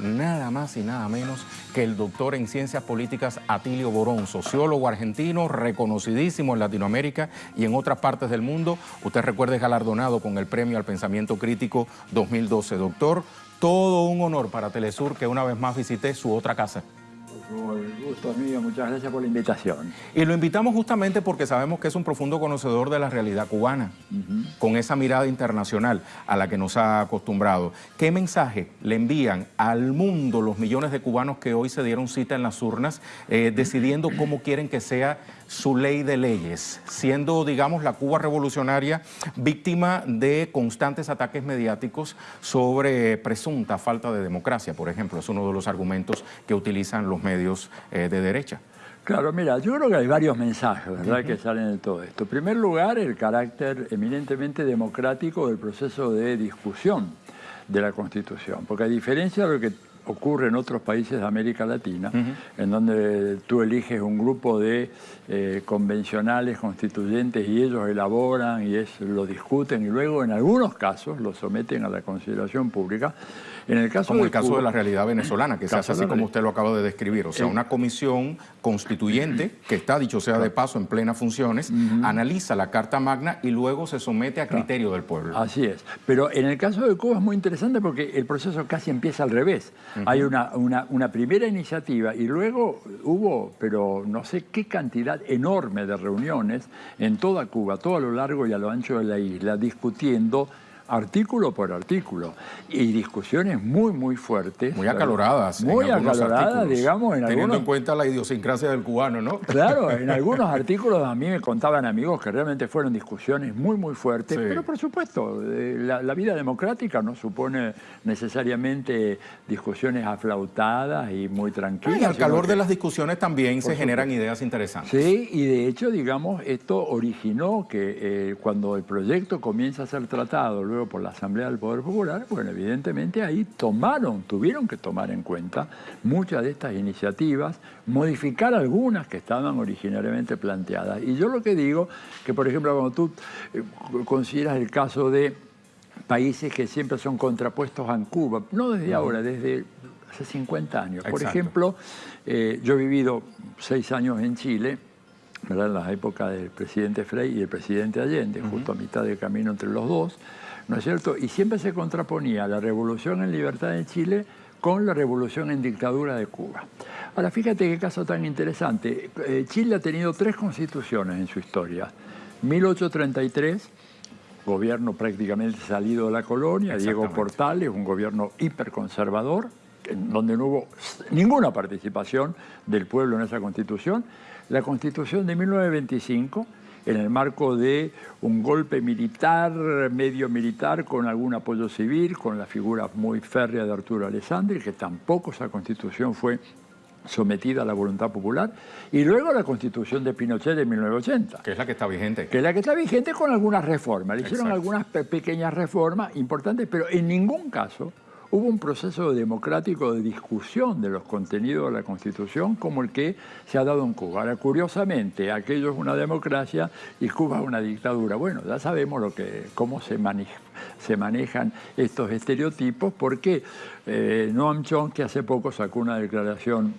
nada más y nada menos que el doctor en ciencias políticas Atilio Borón, sociólogo argentino, reconocidísimo en Latinoamérica y en otras partes del mundo. Usted recuerde galardonado con el Premio al Pensamiento Crítico 2012. Doctor, todo un honor para Telesur que una vez más visité su otra casa. El gusto mío, muchas gracias por la invitación. Y lo invitamos justamente porque sabemos que es un profundo conocedor de la realidad cubana, con esa mirada internacional a la que nos ha acostumbrado. ¿Qué mensaje le envían al mundo los millones de cubanos que hoy se dieron cita en las urnas, eh, decidiendo cómo quieren que sea su ley de leyes, siendo, digamos, la Cuba revolucionaria víctima de constantes ataques mediáticos sobre presunta falta de democracia, por ejemplo, es uno de los argumentos que utilizan los medios eh, de derecha. Claro, mira, yo creo que hay varios mensajes, ¿verdad?, que salen de todo esto. En primer lugar, el carácter eminentemente democrático del proceso de discusión de la Constitución, porque a diferencia de lo que ocurre en otros países de América Latina, en donde tú eliges un grupo de eh, convencionales constituyentes y ellos elaboran y es, lo discuten y luego en algunos casos lo someten a la consideración pública. En el caso como el caso de la realidad venezolana, que se hace así como usted lo acaba de describir, o sea, una comisión constituyente, que está, dicho sea de paso, en plenas funciones, analiza la Carta Magna y luego se somete a criterio del pueblo. Así es. Pero en el caso de Cuba es muy interesante porque el proceso casi empieza al revés. Hay una, una, primera iniciativa y luego hubo, pero no sé qué cantidad enorme de reuniones en toda Cuba, todo a lo largo y a lo ancho de la isla, discutiendo artículo por artículo y discusiones muy, muy fuertes. Muy acaloradas. Muy acaloradas, digamos. En Teniendo en cuenta la idiosincrasia del cubano, ¿no? Claro, en algunos artículos a mí me contaban amigos que realmente fueron discusiones muy, muy fuertes, pero por supuesto, eh, la, vida democrática no supone necesariamente discusiones aflautadas y muy tranquilas. Y al calor de las discusiones también se generan ideas interesantes. Sí, y de hecho, digamos, esto originó que eh, cuando el proyecto comienza a ser tratado, luego por la Asamblea del Poder Popular, bueno, evidentemente ahí tomaron, tuvieron que tomar en cuenta muchas de estas iniciativas, modificar algunas que estaban originariamente planteadas. Y yo lo que digo, que por ejemplo cuando tú eh, consideras el caso de países que siempre son contrapuestos a Cuba, no desde ahora, desde hace 50 años. Por ejemplo, eh, yo he vivido seis años en Chile, ¿verdad? en la época del presidente Frey y el presidente Allende, justo a mitad del camino entre los dos, ¿no es cierto? Y siempre se contraponía la revolución en libertad en Chile con la revolución en dictadura de Cuba. Ahora, fíjate qué caso tan interesante. Eh, Chile ha tenido tres constituciones en su historia. 1833, gobierno prácticamente salido de la colonia, Diego Portales, un gobierno hiperconservador, donde no hubo ninguna participación del pueblo en esa constitución. La constitución de 1925, en el marco de un golpe militar, medio militar, con algún apoyo civil, con la figura muy férrea de Arturo Alessandri, que tampoco esa constitución fue sometida a la voluntad popular, y luego la constitución de Pinochet de 1980. Que es la que está vigente. Que es la que está vigente con algunas reformas. Le hicieron algunas pequeñas reformas importantes, pero en ningún caso hubo un proceso democrático de discusión de los contenidos de la Constitución como el que se ha dado en Cuba. Ahora, curiosamente, aquello es una democracia y Cuba es una dictadura. Bueno, ya sabemos lo que, cómo se, se manejan estos estereotipos porque eh, Noam Chomsky hace poco sacó una declaración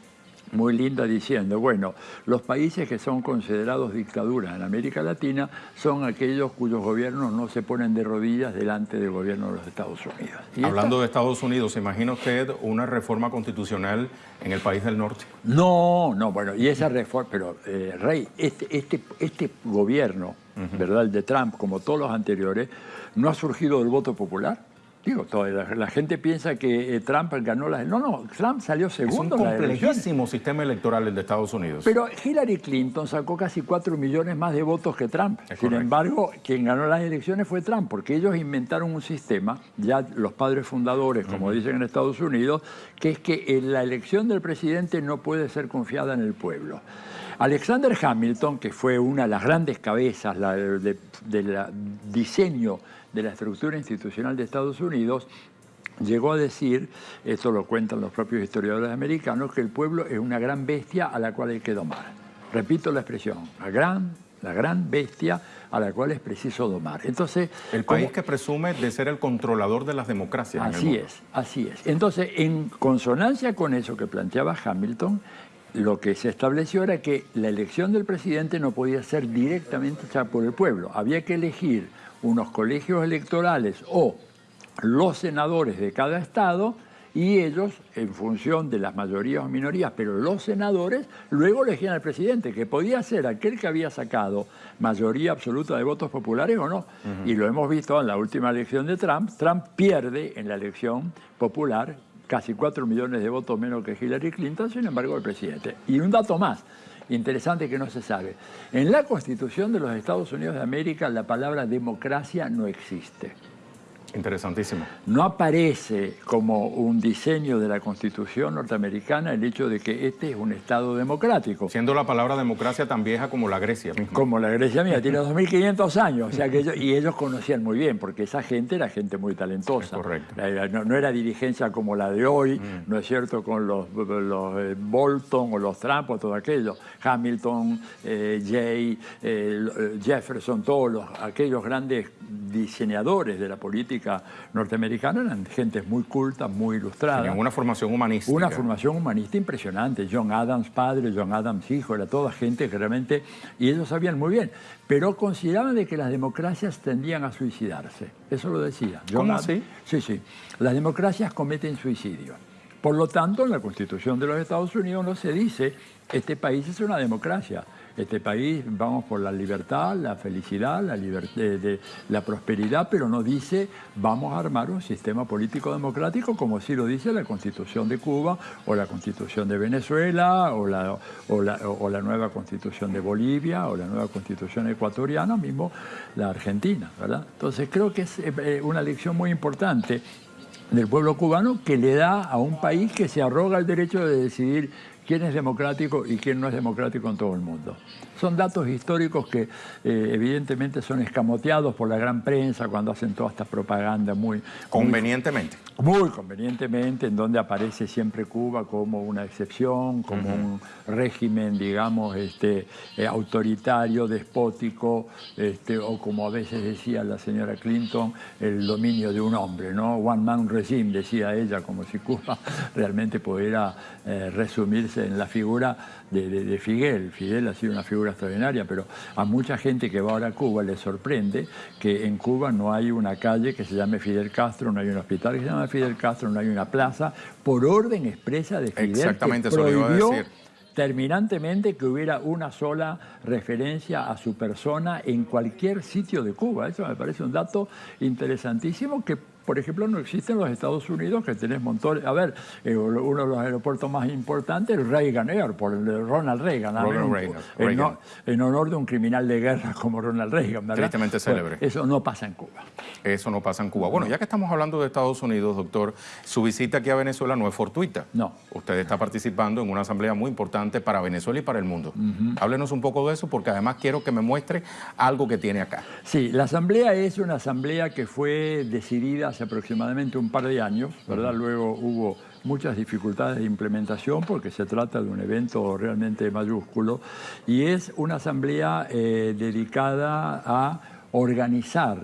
muy linda diciendo, bueno, los países que son considerados dictaduras en América Latina son aquellos cuyos gobiernos no se ponen de rodillas delante del gobierno de los Estados Unidos. Hablando de Estados Unidos, ¿se imagina usted una reforma constitucional en el país del norte? No, no, bueno, y esa reforma, pero eh, Rey, este, este, este gobierno, ¿verdad?, el de Trump, como todos los anteriores, no ha surgido del voto popular. Digo, toda la, gente piensa que eh, Trump ganó las... No, no, Trump salió segundo Es un complejísimo sistema electoral el de Estados Unidos. Pero Hillary Clinton sacó casi 4 millones más de votos que Trump. Sin embargo, quien ganó las elecciones fue Trump, porque ellos inventaron un sistema, ya los padres fundadores, como dicen en Estados Unidos, que es que la elección del presidente no puede ser confiada en el pueblo. Alexander Hamilton, que fue una de las grandes cabezas del de, diseño de la estructura institucional de Estados Unidos, llegó a decir, esto lo cuentan los propios historiadores americanos, que el pueblo es una gran bestia a la cual hay que domar. Repito la expresión, a gran la gran bestia a la cual es preciso domar. Entonces, el país que presume de ser el controlador de las democracias. Así es, así es. Entonces, en consonancia con eso que planteaba Hamilton, lo que se estableció era que la elección del presidente no podía ser directamente hecha por el pueblo. Había que elegir unos colegios electorales o los senadores de cada estado y ellos, en función de las mayorías o minorías, pero los senadores, luego elegían al presidente, que podía ser aquel que había sacado mayoría absoluta de votos populares o no. Y lo hemos visto en la última elección de Trump. Trump pierde en la elección popular casi 4 millones de votos menos que Hillary Clinton, sin embargo, el presidente. Y un dato más, interesante que no se sabe. En la Constitución de los Estados Unidos de América la palabra democracia no existe. Interesantísimo. No aparece como un diseño de la Constitución norteamericana el hecho de que este es un Estado democrático. Siendo la palabra democracia tan vieja como la Grecia misma. Como la Grecia mía, tiene 2.500 años. O sea que y ellos conocían muy bien, porque esa gente era gente muy talentosa. correcto. No, era dirigencia como la de hoy, mm. ¿no es cierto?, con los, eh, Bolton o los Trump o todo aquello. Hamilton, eh, Jay, eh, Jefferson, todos los, aquellos grandes diseñadores de la política norteamericana eran gentes muy cultas, muy ilustradas. Tenían una formación humanista. Una formación humanista impresionante. John Adams padre, John Adams hijo, era toda gente que realmente... Y ellos sabían muy bien, pero consideraban de que las democracias tendían a suicidarse. Eso lo decía. ¿Cómo así? Sí, sí. Las democracias cometen suicidio. Por lo tanto, en la Constitución de los Estados Unidos no se dice este país es una democracia este país, vamos por la libertad, la felicidad, la, prosperidad, pero no dice vamos a armar un sistema político democrático como sí lo dice la Constitución de Cuba o la Constitución de Venezuela o la, nueva Constitución de Bolivia o la nueva Constitución ecuatoriana, mismo la Argentina, ¿verdad? Entonces creo que es eh, una lección muy importante del pueblo cubano que le da a un país que se arroga el derecho de decidir quién es democrático y quién no es democrático en todo el mundo. Son datos históricos que eh, evidentemente son escamoteados por la gran prensa cuando hacen toda esta propaganda muy... Convenientemente. Muy, convenientemente, en donde aparece siempre Cuba como una excepción, como un régimen, digamos, este, eh, autoritario, despótico, este, o como a veces decía la señora Clinton, el dominio de un hombre, ¿no? One man regime, decía ella, como si Cuba realmente pudiera eh, resumirse en la figura de, Fidel. Fidel ha sido una figura extraordinaria, pero a mucha gente que va ahora a Cuba le sorprende que en Cuba no hay una calle que se llame Fidel Castro, no hay un hospital que se llame Fidel Castro, no hay una plaza, por orden expresa de Fidel. Exactamente, que prohibió terminantemente que hubiera una sola referencia a su persona en cualquier sitio de Cuba. Eso me parece un dato interesantísimo que por ejemplo, no existe en los Estados Unidos, que tenés montones. A ver, eh, uno de los aeropuertos más importantes, el Reagan Airport, el de Ronald Reagan. En, honor de un criminal de guerra como Ronald Reagan, ¿verdad? Tristemente célebre. eso no pasa en Cuba. Eso no pasa en Cuba. Bueno, ya que estamos hablando de Estados Unidos, doctor, su visita aquí a Venezuela no es fortuita. No. Usted está participando en una asamblea muy importante para Venezuela y para el mundo. Háblenos un poco de eso, porque además quiero que me muestre algo que tiene acá. Sí, la asamblea es una asamblea que fue decidida hace aproximadamente un par de años, ¿verdad? Luego hubo muchas dificultades de implementación porque se trata de un evento realmente mayúsculo y es una asamblea eh, dedicada a organizar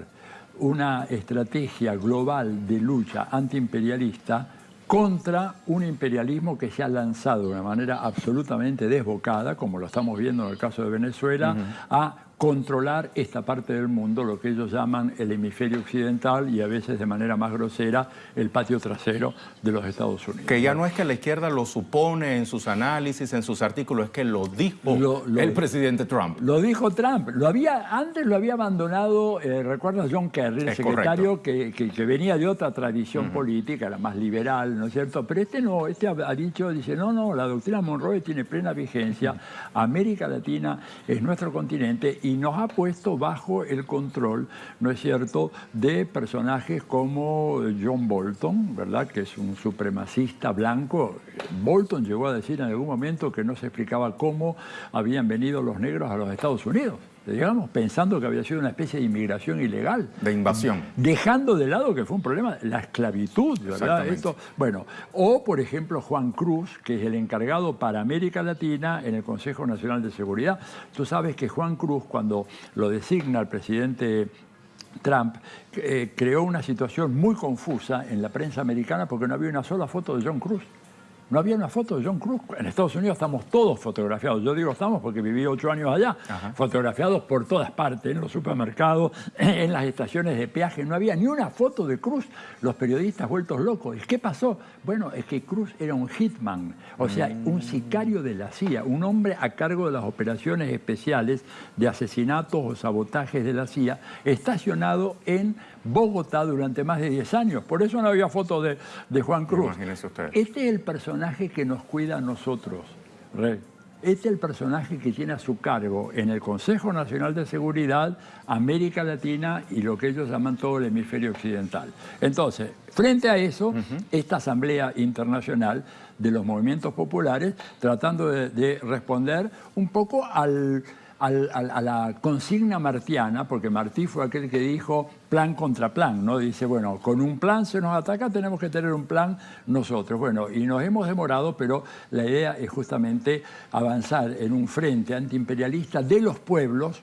una estrategia global de lucha antiimperialista contra un imperialismo que se ha lanzado de una manera absolutamente desbocada, como lo estamos viendo en el caso de Venezuela, a controlar esta parte del mundo, lo que ellos llaman el hemisferio occidental y a veces de manera más grosera el patio trasero de los Estados Unidos. Que ya no es que la izquierda lo supone en sus análisis, en sus artículos, es que lo dijo el presidente Trump. Lo dijo Trump. Lo había, antes lo había abandonado, eh, recuerdas John Kerry, el secretario que, que, venía de otra tradición política, la más liberal, ¿no es cierto? Pero este no, este ha, dicho, dice, no, no, la doctrina Monroe tiene plena vigencia, América Latina es nuestro continente y nos ha puesto bajo el control, ¿no es cierto?, de personajes como John Bolton, ¿verdad?, que es un supremacista blanco. Bolton llegó a decir en algún momento que no se explicaba cómo habían venido los negros a los Estados Unidos. Digamos, pensando que había sido una especie de inmigración ilegal. De invasión. Dejando de lado que fue un problema, la esclavitud, ¿verdad? Esto, bueno, o por ejemplo Juan Cruz, que es el encargado para América Latina en el Consejo Nacional de Seguridad. Tú sabes que Juan Cruz, cuando lo designa el presidente Trump eh, creó una situación muy confusa en la prensa americana porque no había una sola foto de John Cruz. No había una foto de John Cruz. En Estados Unidos estamos todos fotografiados. Yo digo estamos porque viví ocho años allá, fotografiados por todas partes, en los supermercados, en las estaciones de peaje. No había ni una foto de Cruz. Los periodistas vueltos locos. ¿Qué pasó? Bueno, es que Cruz era un hitman, o sea, mm. un sicario de la CIA, un hombre a cargo de las operaciones especiales de asesinatos o sabotajes de la CIA, estacionado en Bogotá durante más de 10 años. Por eso no había foto de, Juan Cruz. Este es el personaje que nos cuida a nosotros, Rey. Este es el personaje que tiene a su cargo en el Consejo Nacional de Seguridad, América Latina y lo que ellos llaman todo el hemisferio occidental. Entonces, frente a eso, esta Asamblea Internacional de los Movimientos Populares, tratando de responder un poco al a la consigna martiana, porque Martí fue aquel que dijo plan contra plan, ¿no? Dice, bueno, con un plan se nos ataca, tenemos que tener un plan nosotros. Bueno, y nos hemos demorado, pero la idea es justamente avanzar en un frente antiimperialista de los pueblos,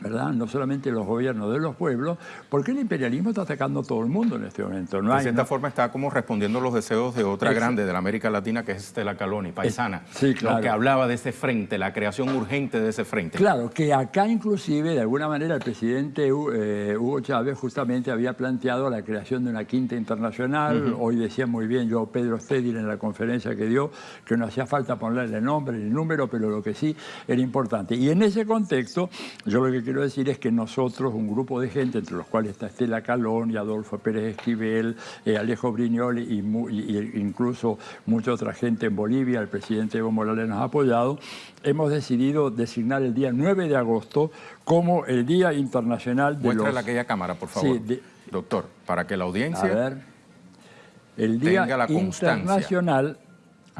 ¿verdad? no solamente los gobiernos de los pueblos, porque el imperialismo está atacando a todo el mundo en este momento. No de cierta forma está como respondiendo a los deseos de otra grande de la América Latina, que es Estela Caloni, paisana, sí, claro. que hablaba de ese frente, la creación urgente de ese frente. Claro, que acá inclusive, de alguna manera, el presidente eh, Hugo Chávez justamente había planteado la creación de una quinta internacional, hoy decía muy bien yo, Pedro Stedil, en la conferencia que dio, que no hacía falta ponerle nombre ni número, pero lo que sí era importante. Y en ese contexto, yo lo que quiero decir es que nosotros, un grupo de gente, entre los cuales está Estela Calón y Adolfo Pérez Esquivel, eh, Alejo Brignoli y, incluso mucha otra gente en Bolivia, el presidente Evo Morales nos ha apoyado, hemos decidido designar el día 9 de agosto como el Día Internacional de Muéstrale aquella cámara, por favor, doctor, para que la audiencia a ver, el Día Internacional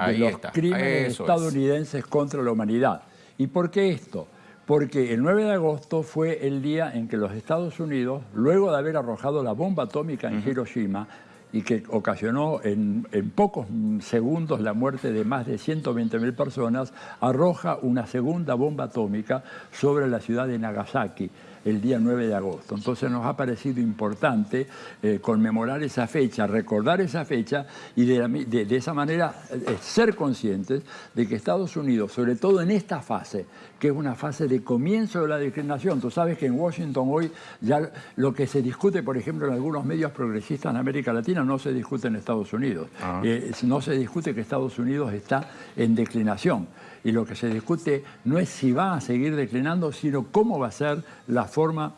de los Crímenes Estadounidenses contra la Humanidad. ¿Y por qué esto? Porque el 9 de agosto fue el día en que los Estados Unidos, luego de haber arrojado la bomba atómica en Hiroshima, y que ocasionó en, pocos segundos la muerte de más de 120.000 personas, arroja una segunda bomba atómica sobre la ciudad de Nagasaki el día 9 de agosto. Entonces nos ha parecido importante eh, conmemorar esa fecha, recordar esa fecha y de, esa manera eh, ser conscientes de que Estados Unidos, sobre todo en esta fase, que es una fase de comienzo de la discriminación, tú sabes que en Washington hoy ya lo que se discute, por ejemplo, en algunos medios progresistas en América Latina no se discute en Estados Unidos. Ah. Eh, no se discute que Estados Unidos está en declinación y lo que se discute no es si va a seguir declinando, sino cómo va a ser la forma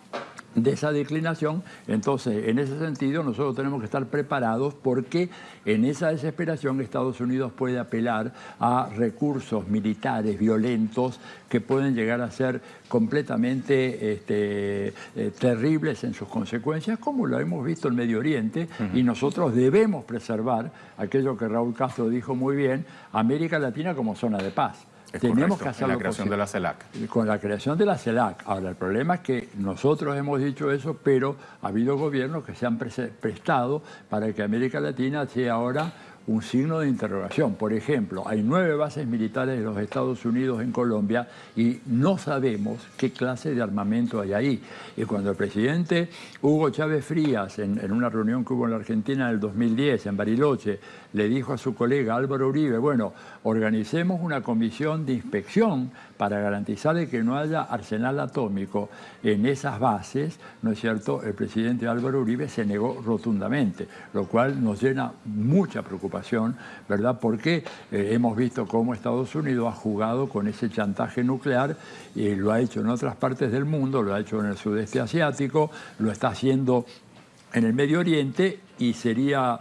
de esa declinación, entonces en ese sentido nosotros tenemos que estar preparados porque en esa desesperación Estados Unidos puede apelar a recursos militares violentos que pueden llegar a ser completamente este, eh, terribles en sus consecuencias, como lo hemos visto en Medio Oriente, y nosotros debemos preservar aquello que Raúl Castro dijo muy bien, América Latina como zona de paz. Tenemos que hacer la creación de la CELAC. Con la creación de la CELAC. Ahora, el problema es que nosotros hemos dicho eso, pero ha habido gobiernos que se han prestado para que América Latina sea ahora un signo de interrogación. Por ejemplo, hay nueve bases militares de los Estados Unidos en Colombia y no sabemos qué clase de armamento hay ahí. Y cuando el presidente Hugo Chávez Frías, en, una reunión que hubo en la Argentina en el 2010, en Bariloche, le dijo a su colega Álvaro Uribe, bueno, organicemos una comisión de inspección para garantizar que no haya arsenal atómico en esas bases, ¿no es cierto? El presidente Álvaro Uribe se negó rotundamente, lo cual nos llena mucha preocupación, ¿verdad? Porque eh, hemos visto cómo Estados Unidos ha jugado con ese chantaje nuclear y lo ha hecho en otras partes del mundo, lo ha hecho en el sudeste asiático, lo está haciendo en el Medio Oriente y sería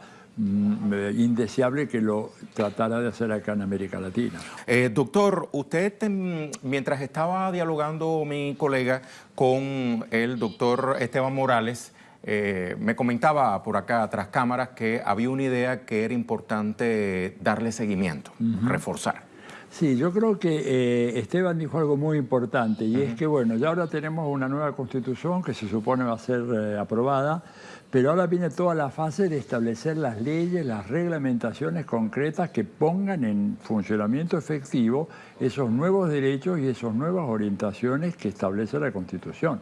indeseable que lo tratara de hacer acá en América Latina. Eh, doctor, usted mientras estaba dialogando mi colega con el doctor Esteban Morales, eh, me comentaba por acá tras cámaras que había una idea que era importante darle seguimiento, reforzar. Sí, yo creo que eh, Esteban dijo algo muy importante y es que, bueno, ya ahora tenemos una nueva constitución que se supone va a ser eh, aprobada, pero ahora viene toda la fase de establecer las leyes, las reglamentaciones concretas que pongan en funcionamiento efectivo esos nuevos derechos y esas nuevas orientaciones que establece la Constitución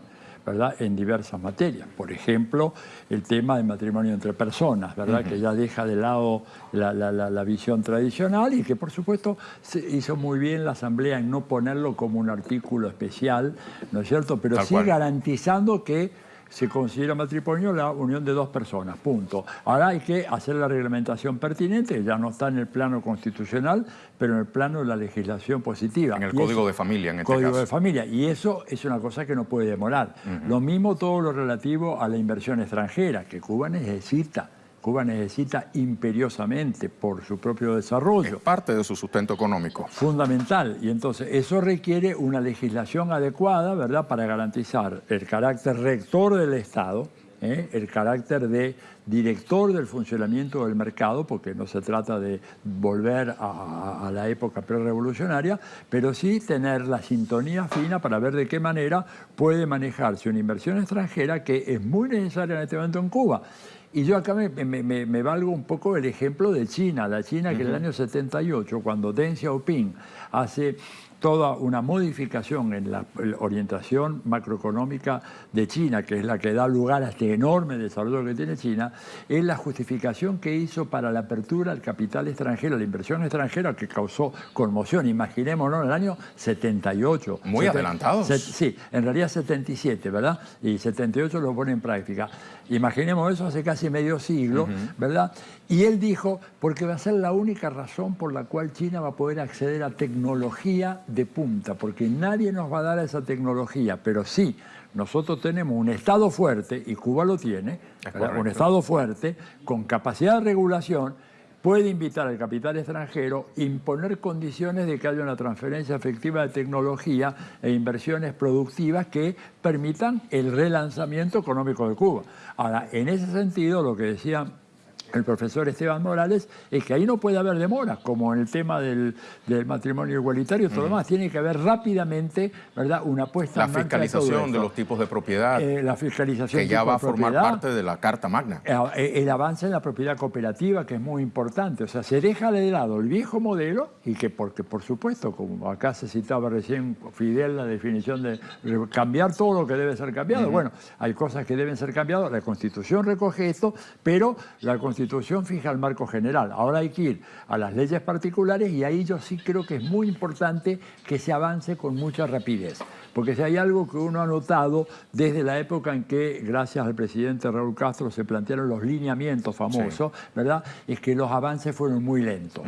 en diversas materias. Por ejemplo, el tema del matrimonio entre personas, ¿verdad? que ya deja de lado la, visión tradicional y que por supuesto se hizo muy bien la Asamblea en no ponerlo como un artículo especial, ¿no es cierto? Pero sí garantizando que se considera matrimonio la unión de dos personas, punto. Ahora hay que hacer la reglamentación pertinente, ya no está en el plano constitucional, pero en el plano de la legislación positiva. En el Código de Familia, en este Código de Familia, y eso es una cosa que no puede demorar. Lo mismo todo lo relativo a la inversión extranjera, que Cuba necesita Cuba necesita imperiosamente por su propio desarrollo. Es parte de su sustento económico. Fundamental. Y entonces eso requiere una legislación adecuada, ¿verdad?, para garantizar el carácter rector del Estado, ¿eh? el carácter de director del funcionamiento del mercado, porque no se trata de volver a, a la época prerevolucionaria, pero sí tener la sintonía fina para ver de qué manera puede manejarse una inversión extranjera que es muy necesaria en este momento en Cuba y yo acá me, valgo un poco el ejemplo de China, la China que en el año 78, cuando Deng Xiaoping hace toda una modificación en la orientación macroeconómica de China, que es la que da lugar a este enorme desarrollo que tiene China, es la justificación que hizo para la apertura al capital extranjero, la inversión extranjera que causó conmoción. Imaginémonos en el año 78. Muy adelantados. sí, en realidad 77, ¿verdad? Y 78 lo pone en práctica. Imaginemos eso hace casi medio siglo, ¿verdad? Y él dijo, porque va a ser la única razón por la cual China va a poder acceder a tecnología de punta, porque nadie nos va a dar esa tecnología, pero sí, nosotros tenemos un Estado fuerte, y Cuba lo tiene, un Estado fuerte, con capacidad de regulación, puede invitar al capital extranjero, imponer condiciones de que haya una transferencia efectiva de tecnología e inversiones productivas que permitan el relanzamiento económico de Cuba. Ahora, en ese sentido, lo que decía el profesor Esteban Morales, es que ahí no puede haber demora, como en el tema del, matrimonio igualitario, todo lo demás. Tiene que haber rápidamente ¿verdad? una puesta la en fiscalización de, los tipos de propiedad. Eh, la fiscalización que ya va a formar parte de la Carta Magna. Eh, eh, el, avance en la propiedad cooperativa, que es muy importante. O sea, se deja de lado el viejo modelo y que, porque por supuesto, como acá se citaba recién Fidel, la definición de cambiar todo lo que debe ser cambiado. Bueno, hay cosas que deben ser cambiadas. La Constitución recoge esto, pero la Constitución Constitución fija el marco general. Ahora hay que ir a las leyes particulares y ahí yo sí creo que es muy importante que se avance con mucha rapidez. Porque si hay algo que uno ha notado desde la época en que, gracias al presidente Raúl Castro, se plantearon los lineamientos famosos, ¿verdad? Es que los avances fueron muy lentos.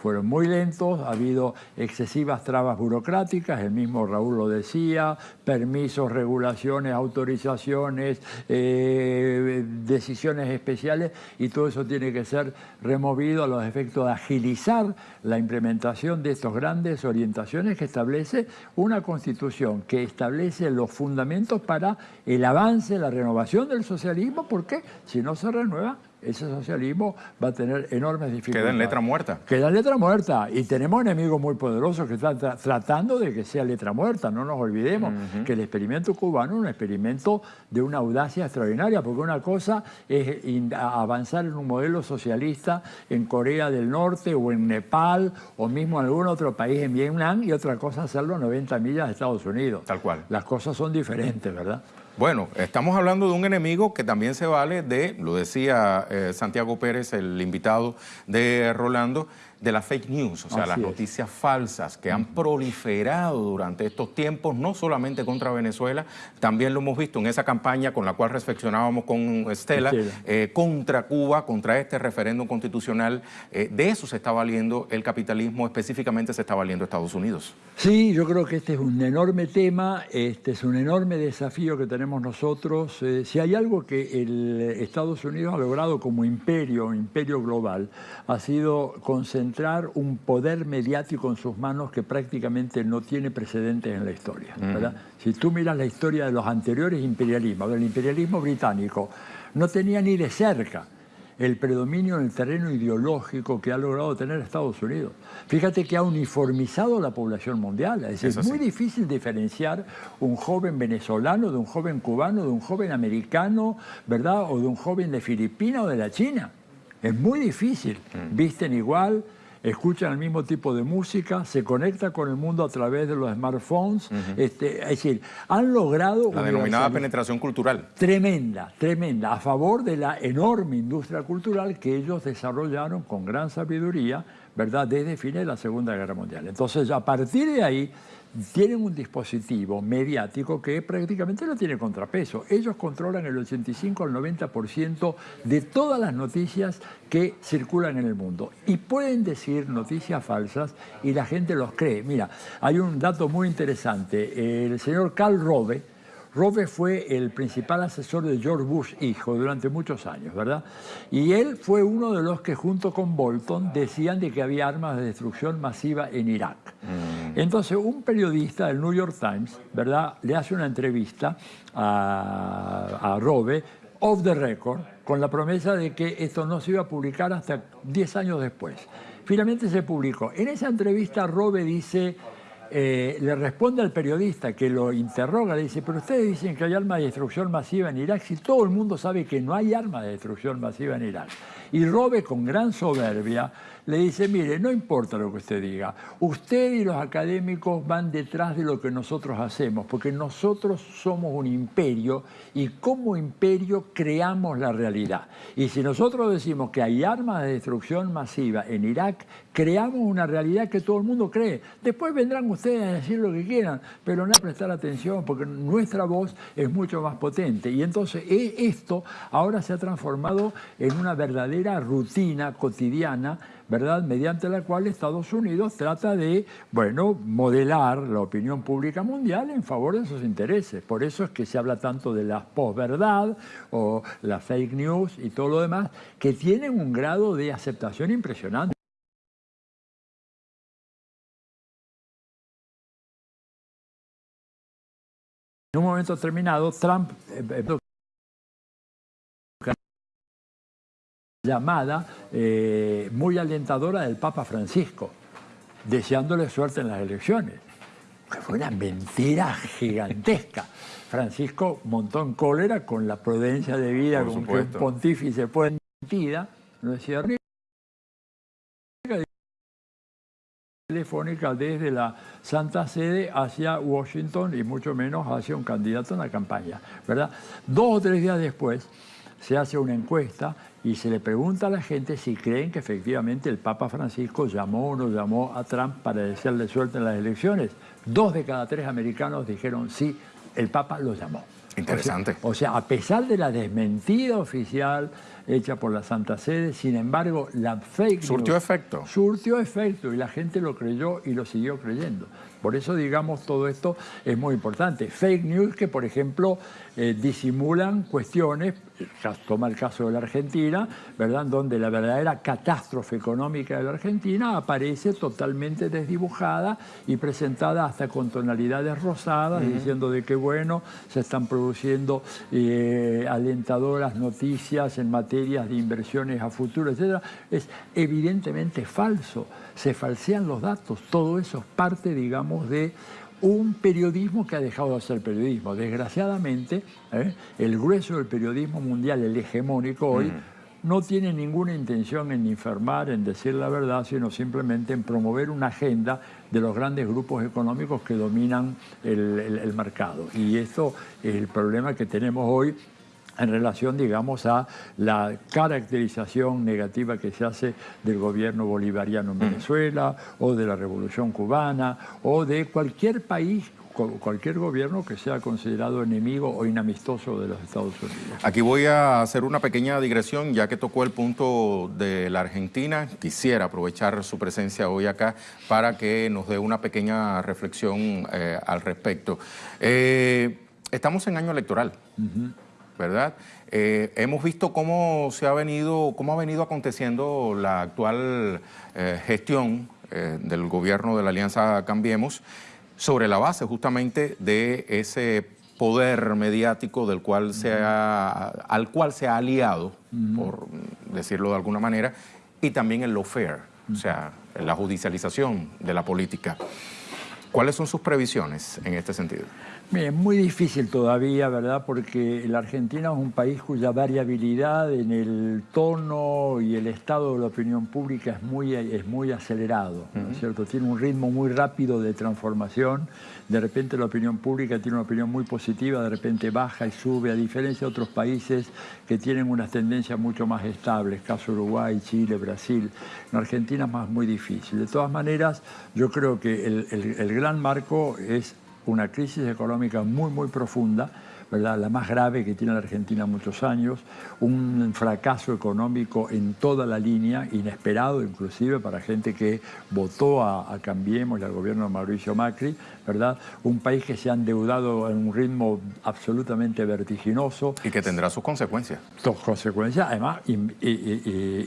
Fueron muy lentos, ha habido excesivas trabas burocráticas, el mismo Raúl lo decía, permisos, regulaciones, autorizaciones, eh, decisiones especiales y todo eso tiene que ser removido a los efectos de agilizar la implementación de estas grandes orientaciones que establece una constitución que establece los fundamentos para el avance, la renovación del socialismo, porque si no se renueva ese socialismo va a tener enormes dificultades. Queda en letra muerta. Queda en letra muerta. Y tenemos enemigos muy poderosos que están tratando de que sea letra muerta. No nos olvidemos que el experimento cubano es un experimento de una audacia extraordinaria, porque una cosa es avanzar en un modelo socialista en Corea del Norte o en Nepal o mismo en algún otro país en Vietnam y otra cosa hacerlo a 90 millas de Estados Unidos. Tal cual. Las cosas son diferentes, ¿verdad? Bueno, estamos hablando de un enemigo que también se vale de, lo decía eh, Santiago Pérez, el invitado de Rolando, de las fake news, o sea, las noticias falsas que han proliferado durante estos tiempos, no solamente contra Venezuela, también lo hemos visto en esa campaña con la cual reflexionábamos con Estela, eh, contra Cuba, contra este referéndum constitucional. Eh, de eso se está valiendo el capitalismo, específicamente se está valiendo Estados Unidos. Sí, yo creo que este es un enorme tema, este es un enorme desafío que tenemos nosotros. Eh, si hay algo que el Estados Unidos ha logrado como imperio, imperio global, ha sido concentrar entrar un poder mediático en sus manos que prácticamente no tiene precedentes en la historia. Si tú miras la historia de los anteriores imperialismos, del imperialismo británico, no tenía ni de cerca el predominio en el terreno ideológico que ha logrado tener Estados Unidos. Fíjate que ha uniformizado la población mundial. Es, es muy difícil diferenciar un joven venezolano de un joven cubano, de un joven americano, ¿verdad? O de un joven de Filipinas o de la China. Es muy difícil. Mm. Visten igual, escuchan el mismo tipo de música, se conecta con el mundo a través de los smartphones. este, es decir, han logrado... La denominada penetración cultural. Tremenda, tremenda, a favor de la enorme industria cultural que ellos desarrollaron con gran sabiduría, ¿verdad?, desde fines de la Segunda Guerra Mundial. Entonces, a partir de ahí tienen un dispositivo mediático que prácticamente no tiene contrapeso. Ellos controlan el 85 al 90% de todas las noticias que circulan en el mundo. Y pueden decir noticias falsas y la gente los cree. Mira, hay un dato muy interesante. El señor Carl Rove, Rove fue el principal asesor de George Bush hijo durante muchos años, ¿verdad? Y él fue uno de los que junto con Bolton decían de que había armas de destrucción masiva en Irak. Mm. Entonces un periodista del New York Times, ¿verdad? Le hace una entrevista a, a Rove off the record con la promesa de que esto no se iba a publicar hasta 10 años después. Finalmente se publicó. En esa entrevista Robe dice eh, le responde al periodista que lo interroga, le dice, pero ustedes dicen que hay armas de destrucción masiva en Irak, si todo el mundo sabe que no hay armas de destrucción masiva en Irak. Y Robe, con gran soberbia, le dice, mire, no importa lo que usted diga, usted y los académicos van detrás de lo que nosotros hacemos, porque nosotros somos un imperio y como imperio creamos la realidad. Y si nosotros decimos que hay armas de destrucción masiva en Irak, creamos una realidad que todo el mundo cree. Después vendrán ustedes a decir lo que quieran, pero no a prestar atención, porque nuestra voz es mucho más potente. Y entonces e, esto ahora se ha transformado en una verdadera rutina cotidiana ¿verdad? mediante la cual Estados Unidos trata de, bueno, modelar la opinión pública mundial en favor de sus intereses. Por eso es que se habla tanto de la posverdad o la fake news y todo lo demás, que tienen un grado de aceptación impresionante. En un momento determinado, Trump eh, eh, llamada eh, muy alentadora del Papa Francisco, deseándole suerte en las elecciones. Fue una mentira gigantesca. Francisco montó en cólera con la prudencia de vida con que un pontífice puede mentira, no decía telefónica desde la Santa Sede hacia Washington y mucho menos hacia un candidato en la campaña, ¿verdad? Dos o tres días después se hace una encuesta y se le pregunta a la gente si creen que efectivamente el Papa Francisco llamó o no llamó a Trump para desearle suerte en las elecciones. Dos de cada tres americanos dijeron sí, el Papa lo llamó. Interesante. O sea, a pesar de la desmentida oficial hecha por la Santa Sede, sin embargo, la fake Surtió efecto. Surtió efecto y la gente lo creyó y lo siguió creyendo. Por eso, digamos, todo esto es muy importante. Fake news que, por ejemplo, eh, disimulan cuestiones, toma el caso de la Argentina, ¿verdad? donde la verdadera catástrofe económica de la Argentina aparece totalmente desdibujada y presentada hasta con tonalidades rosadas, diciendo de que, bueno, se están produciendo eh, alentadoras noticias en materias de inversiones a futuro, etc. Es evidentemente falso se falsean los datos. Todo eso es parte, digamos, de un periodismo que ha dejado de ser periodismo. Desgraciadamente, ¿eh? el grueso del periodismo mundial, el hegemónico hoy, mm. no tiene ninguna intención en informar, en decir la verdad, sino simplemente en promover una agenda de los grandes grupos económicos que dominan el mercado. Y esto es el problema que tenemos hoy en relación, digamos, a la caracterización negativa que se hace del gobierno bolivariano en mm. Venezuela o de la revolución cubana o de cualquier país cualquier gobierno que sea considerado enemigo o inamistoso de los Estados Unidos. Aquí voy a hacer una pequeña digresión, ya que tocó el punto de la Argentina. Quisiera aprovechar su presencia hoy acá para que nos dé una pequeña reflexión eh, al respecto. Eh, estamos en año electoral. ¿Verdad? Eh, hemos visto cómo se ha venido, cómo ha venido aconteciendo la actual eh, gestión eh, del gobierno de la Alianza Cambiemos sobre la base justamente de ese poder mediático del cual se al cual se ha aliado, por decirlo de alguna manera, y también el lawfare, o sea, la judicialización de la política. ¿Cuáles son sus previsiones en este sentido? Es muy difícil todavía, ¿verdad? Porque la Argentina es un país cuya variabilidad en el tono y el estado de la opinión pública es muy, es muy acelerado, ¿no es cierto? Tiene un ritmo muy rápido de transformación. De repente la opinión pública tiene una opinión muy positiva, de repente baja y sube, a diferencia de otros países que tienen unas tendencias mucho más estables, caso Uruguay, Chile, Brasil. En Argentina es más muy difícil. De todas maneras, yo creo que el, el gran marco es una crisis económica muy, muy profunda, ¿verdad? la más grave que tiene la Argentina muchos años, un fracaso económico en toda la línea, inesperado inclusive para gente que votó a, Cambiemos y al gobierno de Mauricio Macri, ¿verdad? un país que se ha endeudado en un ritmo absolutamente vertiginoso. Y que tendrá sus consecuencias. Sus consecuencias, además,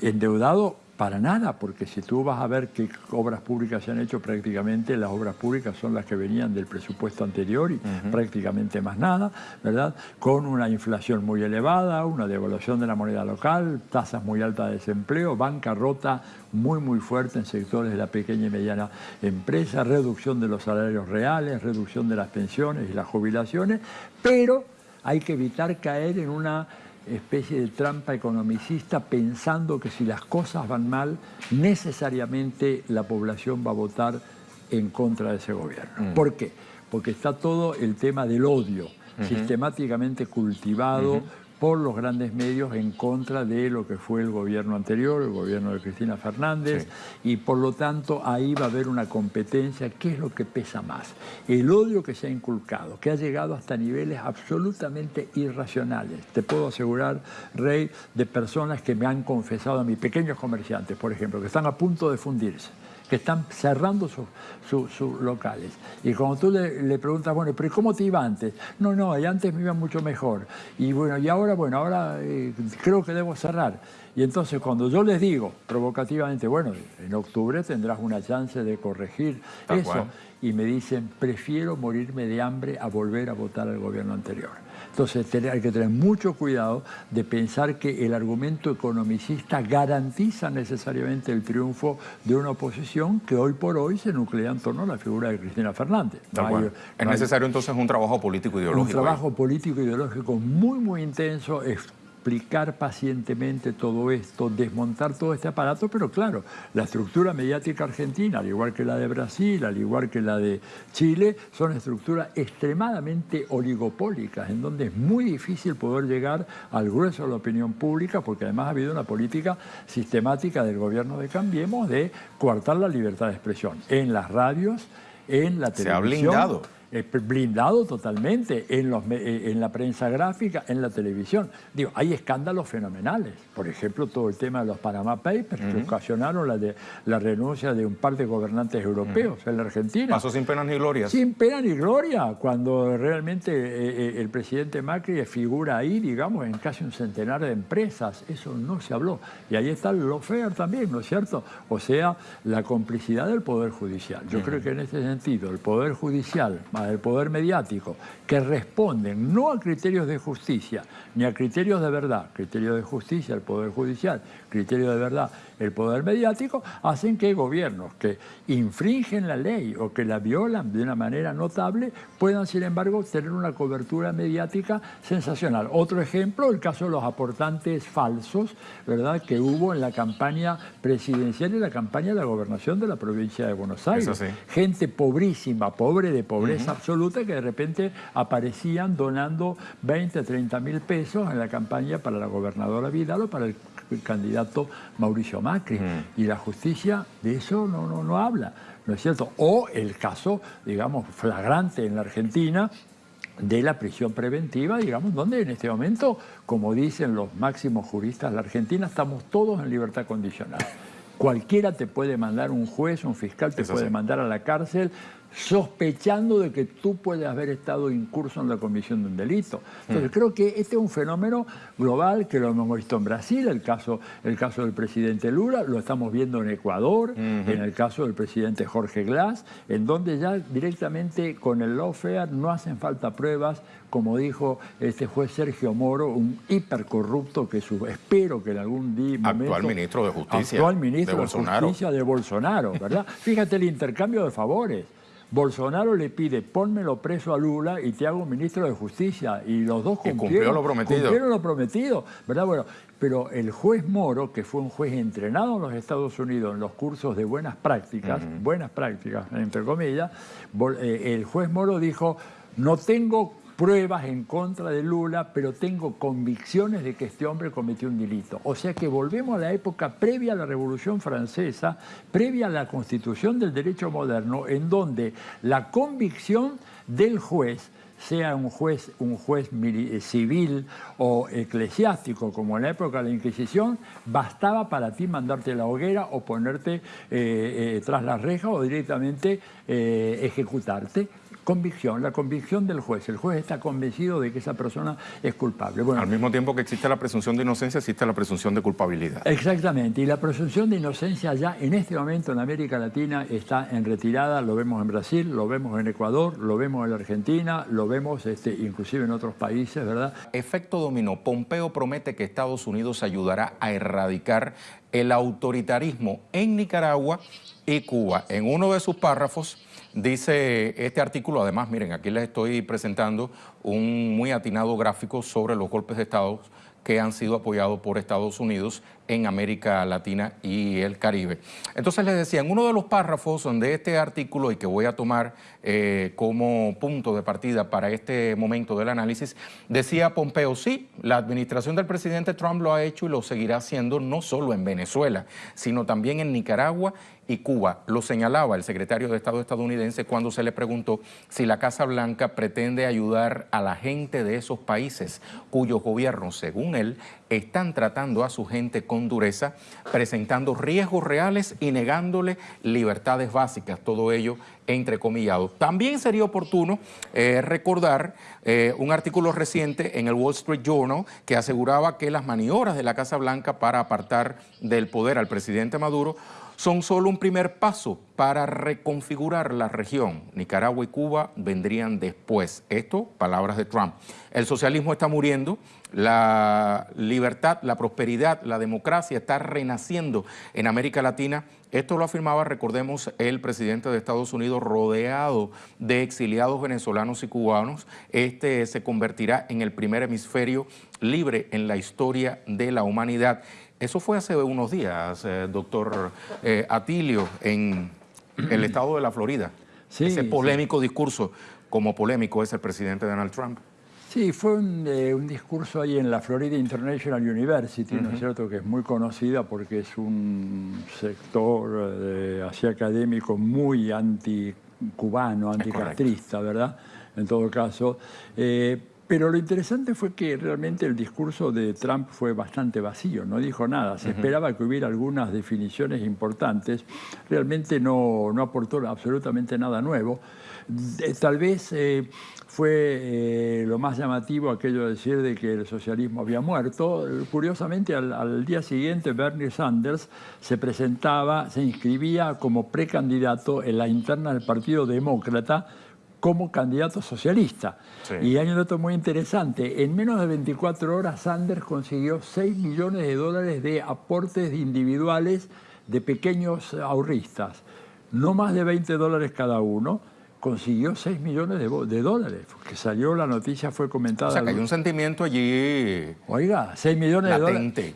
endeudado para nada, porque si tú vas a ver qué obras públicas se han hecho, prácticamente las obras públicas son las que venían del presupuesto anterior y prácticamente más nada, ¿verdad? Con una inflación muy elevada, una devaluación de la moneda local, tasas muy altas de desempleo, bancarrota muy muy fuerte en sectores de la pequeña y mediana empresa, reducción de los salarios reales, reducción de las pensiones y las jubilaciones, pero hay que evitar caer en una especie de trampa economicista pensando que si las cosas van mal, necesariamente la población va a votar en contra de ese gobierno. Mm. ¿Por qué? Porque está todo el tema del odio, sistemáticamente cultivado por los grandes medios en contra de lo que fue el gobierno anterior, el gobierno de Cristina Fernández, y por lo tanto ahí va a haber una competencia. ¿Qué es lo que pesa más? El odio que se ha inculcado, que ha llegado hasta niveles absolutamente irracionales. Te puedo asegurar, Rey, de personas que me han confesado a mis pequeños comerciantes, por ejemplo, que están a punto de fundirse que están cerrando sus locales. Y cuando tú le, preguntas, bueno, pero ¿cómo te iba antes? No, no, y antes me iba mucho mejor. Y bueno, y ahora, bueno, ahora eh, creo que debo cerrar. Y entonces cuando yo les digo provocativamente, bueno, en octubre tendrás una chance de corregir eso, y me dicen, prefiero morirme de hambre a volver a votar al gobierno anterior. Entonces hay que tener mucho cuidado de pensar que el argumento economicista garantiza necesariamente el triunfo de una oposición que hoy por hoy se nuclea en torno a la figura de Cristina Fernández. es necesario entonces un trabajo político ideológico. Un trabajo político ideológico muy, muy intenso, explicar pacientemente todo esto, desmontar todo este aparato, pero claro, la estructura mediática argentina, al igual que la de Brasil, al igual que la de Chile, son estructuras extremadamente oligopólicas, en donde es muy difícil poder llegar al grueso de la opinión pública, porque además ha habido una política sistemática del gobierno de Cambiemos de coartar la libertad de expresión en las radios, en la televisión. Se ha blindado blindado totalmente en, los, eh, en la prensa gráfica, en la televisión. Digo, hay escándalos fenomenales. Por ejemplo, todo el tema de los Panama Papers que ocasionaron la, de, la renuncia de un par de gobernantes europeos en la Argentina. Pasó sin pena ni gloria. Sin pena ni gloria, cuando realmente eh, eh, el presidente Macri figura ahí, digamos, en casi un centenar de empresas. Eso no se habló. Y ahí está el lawfare también, ¿no es cierto? O sea, la complicidad del Poder Judicial. Yo creo que en este sentido, el Poder Judicial del poder mediático, que responden no a criterios de justicia, ni a criterios de verdad, criterio de justicia el Poder Judicial, criterio de verdad el poder mediático, hacen que gobiernos que infringen la ley o que la violan de una manera notable puedan, sin embargo, tener una cobertura mediática sensacional. Otro ejemplo, el caso de los aportantes falsos, ¿verdad?, que hubo en la campaña presidencial y la campaña de la gobernación de la provincia de Buenos Aires. Gente pobrísima, pobre de pobreza absoluta, que de repente aparecían donando 20, 30 mil pesos en la campaña para la gobernadora Vidal o para el el candidato Mauricio Macri. Y la justicia de eso no, no, no habla, ¿no es cierto? O el caso, digamos, flagrante en la Argentina de la prisión preventiva, digamos, donde en este momento, como dicen los máximos juristas de la Argentina, estamos todos en libertad condicional. Cualquiera te puede mandar, un juez, un fiscal te puede mandar a la cárcel sospechando de que tú puedes haber estado incurso en la comisión de un delito. Entonces, mm. creo que este es un fenómeno global que lo hemos visto en Brasil, el caso, el caso del presidente Lula, lo estamos viendo en Ecuador, en el caso del presidente Jorge Glass, en donde ya directamente con el lawfare no hacen falta pruebas, como dijo este juez Sergio Moro, un hipercorrupto que su, espero que en algún día... Actual ministro de Justicia. Actual ministro de, Justicia de Bolsonaro, ¿verdad? Fíjate el intercambio de favores. Bolsonaro le pide, pónmelo preso a Lula y te hago ministro de Justicia. Y los dos cumplieron, cumplió lo prometido. Cumplieron lo prometido, ¿verdad? Bueno, pero el juez Moro, que fue un juez entrenado en los Estados Unidos en los cursos de buenas prácticas, buenas prácticas, entre comillas, eh, el juez Moro dijo, no tengo pruebas en contra de Lula, pero tengo convicciones de que este hombre cometió un delito. O sea que volvemos a la época previa a la Revolución Francesa, previa a la constitución del derecho moderno, en donde la convicción del juez sea un juez, un juez eh, civil o eclesiástico, como en la época de la Inquisición, bastaba para ti mandarte a la hoguera o ponerte eh, eh, tras la reja o directamente ejecutarte convicción, la convicción del juez. El juez está convencido de que esa persona es culpable. Bueno, Al mismo tiempo que existe la presunción de inocencia, existe la presunción de culpabilidad. Exactamente, y la presunción de inocencia ya en este momento en América Latina está en retirada, lo vemos en Brasil, lo vemos en Ecuador, lo vemos en la Argentina, lo vemos este, inclusive en otros países, ¿verdad? Efecto dominó. Pompeo promete que Estados Unidos ayudará a erradicar el autoritarismo en Nicaragua y Cuba. En uno de sus párrafos Dice este artículo, además, miren, aquí les estoy presentando un muy atinado gráfico sobre los golpes de Estado que han sido apoyados por Estados Unidos en América Latina y el Caribe. Entonces les decía, en uno de los párrafos de este artículo y que voy a tomar eh, como punto de partida para este momento del análisis, decía Pompeo, sí, la administración del presidente Trump lo ha hecho y lo seguirá haciendo no solo en Venezuela, sino también en Nicaragua y Cuba. Lo señalaba el secretario de Estado estadounidense cuando se le preguntó si la Casa Blanca pretende ayudar a la gente de esos países cuyos gobiernos, según él, están tratando a su gente con dureza, presentando riesgos reales y negándole libertades básicas, todo ello entrecomillado. También sería oportuno eh, recordar eh, un artículo reciente en el Wall Street Journal que aseguraba que las maniobras de la Casa Blanca para apartar del poder al presidente Maduro son solo un primer paso para reconfigurar la región. Nicaragua y Cuba vendrían después. Esto, palabras de Trump. El socialismo está muriendo, la libertad, la prosperidad, la democracia está renaciendo en América Latina. Esto lo afirmaba, recordemos, el presidente de Estados Unidos rodeado de exiliados venezolanos y cubanos. Este se convertirá en el primer hemisferio libre en la historia de la humanidad. Eso fue hace unos días, eh, doctor eh, Atilio, en el estado de la Florida. Ese polémico discurso, como polémico es el presidente Donald Trump. Sí, fue eh, un, discurso ahí en la Florida International University, ¿no es cierto?, que es muy conocida porque es un sector así académico muy anticubano, anticastrista, ¿verdad?, en todo caso. Pero lo interesante fue que realmente el discurso de Trump fue bastante vacío, no dijo nada. Se esperaba que hubiera algunas definiciones importantes. Realmente no, no aportó absolutamente nada nuevo. Tal vez eh, fue eh, lo más llamativo aquello de decir de que el socialismo había muerto. Curiosamente, al, al, día siguiente Bernie Sanders se presentaba, se inscribía como precandidato en la interna del Partido Demócrata como candidato socialista. Y hay un dato muy interesante. En menos de 24 horas, Sanders consiguió 6 millones de dólares de aportes individuales de pequeños ahorristas. No más de 20 dólares cada uno consiguió 6 millones de, dólares, porque salió la noticia, fue comentada. O sea, que hay un sentimiento allí... Oiga, 6 millones de dólares.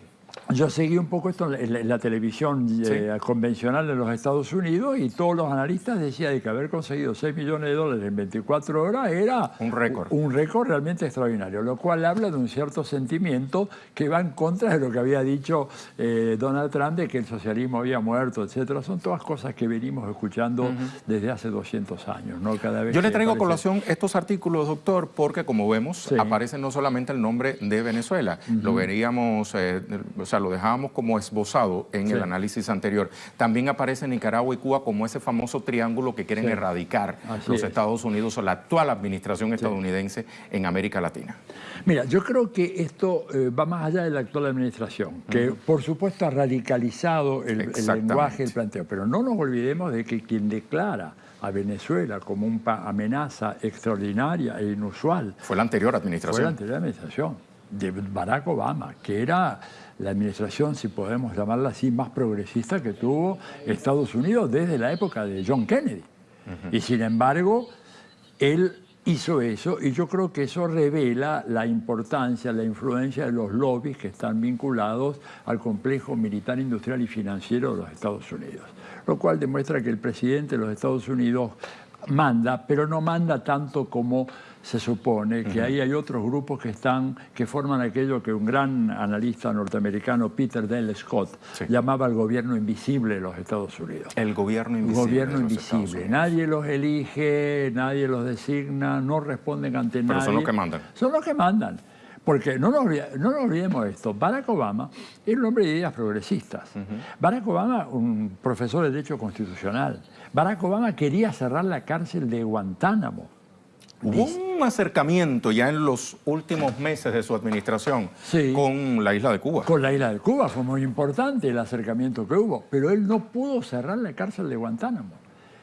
Yo seguí un poco esto en la, televisión eh, convencional de los Estados Unidos y todos los analistas decían que haber conseguido 6 millones de dólares en 24 horas era un récord. Un récord realmente extraordinario, lo cual habla de un cierto sentimiento que va en contra de lo que había dicho eh, Donald Trump de que el socialismo había muerto, etcétera. Son todas cosas que venimos escuchando desde hace 200 años. ¿no? Cada vez Yo le traigo a colación estos artículos, doctor, porque como vemos aparece no solamente el nombre de Venezuela, lo veríamos... Eh, o sea, lo dejábamos como esbozado en el análisis anterior. También aparece Nicaragua y Cuba como ese famoso triángulo que quieren erradicar los Estados Unidos o la actual administración estadounidense en América Latina. Mira, yo creo que esto eh, va más allá de la actual administración, que por supuesto ha radicalizado el, el lenguaje, el planteo, pero no nos olvidemos de que quien declara a Venezuela como una amenaza extraordinaria e inusual. Fue la anterior administración. Fue la anterior administración de Barack Obama, que era la administración, si podemos llamarla así, más progresista que tuvo Estados Unidos desde la época de John Kennedy. Y sin embargo, él hizo eso y yo creo que eso revela la importancia, la influencia de los lobbies que están vinculados al complejo militar, industrial y financiero de los Estados Unidos. Lo cual demuestra que el presidente de los Estados Unidos manda, pero no manda tanto como se supone que ahí hay otros grupos que están que forman aquello que un gran analista norteamericano, Peter Dale Scott, llamaba el gobierno invisible de los Estados Unidos. El gobierno invisible. gobierno invisible. Nadie los elige, nadie los designa, no responden ante Pero nadie. son los que mandan. Son los que mandan. Porque no nos, no nos olvidemos esto, Barack Obama era un hombre de ideas progresistas. Barack Obama, un profesor de Derecho Constitucional. Barack Obama quería cerrar la cárcel de Guantánamo. Hubo un acercamiento ya en los últimos meses de su administración con la isla de Cuba. Con la isla de Cuba fue muy importante el acercamiento que hubo, pero él no pudo cerrar la cárcel de Guantánamo.